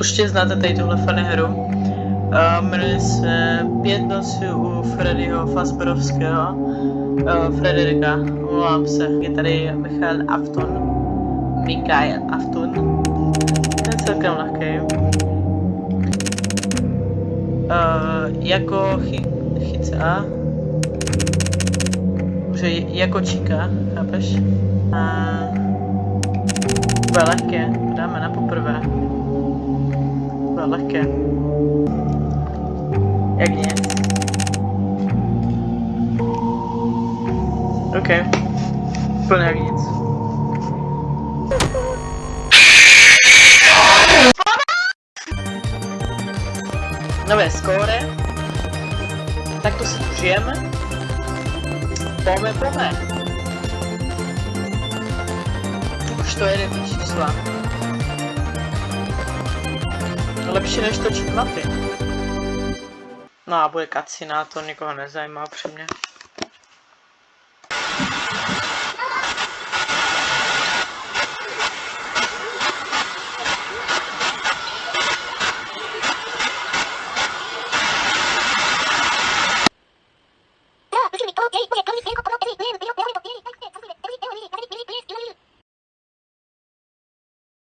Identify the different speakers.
Speaker 1: určitě znáte tady tuhle funny hru. Jmenuje se Pět nocí u Freddyho Fazberovského. Frederika, omlouvám se, je tady Michal Afton. Mikael Afton. Ten je celkem lehký. Uh, jako chy, chyca. Že jako číka, chápeš? Uh, bude lehké, dáme na poprvé. Lehké. Jak nic. OK. Úplně jak nic. Nové skóre. Tak to si užijeme. Pome, pome. Už to jede čísla. Lepší než točit mapy. No a bude kacina, to nikoho nezajímá upřímně.
Speaker 2: 자,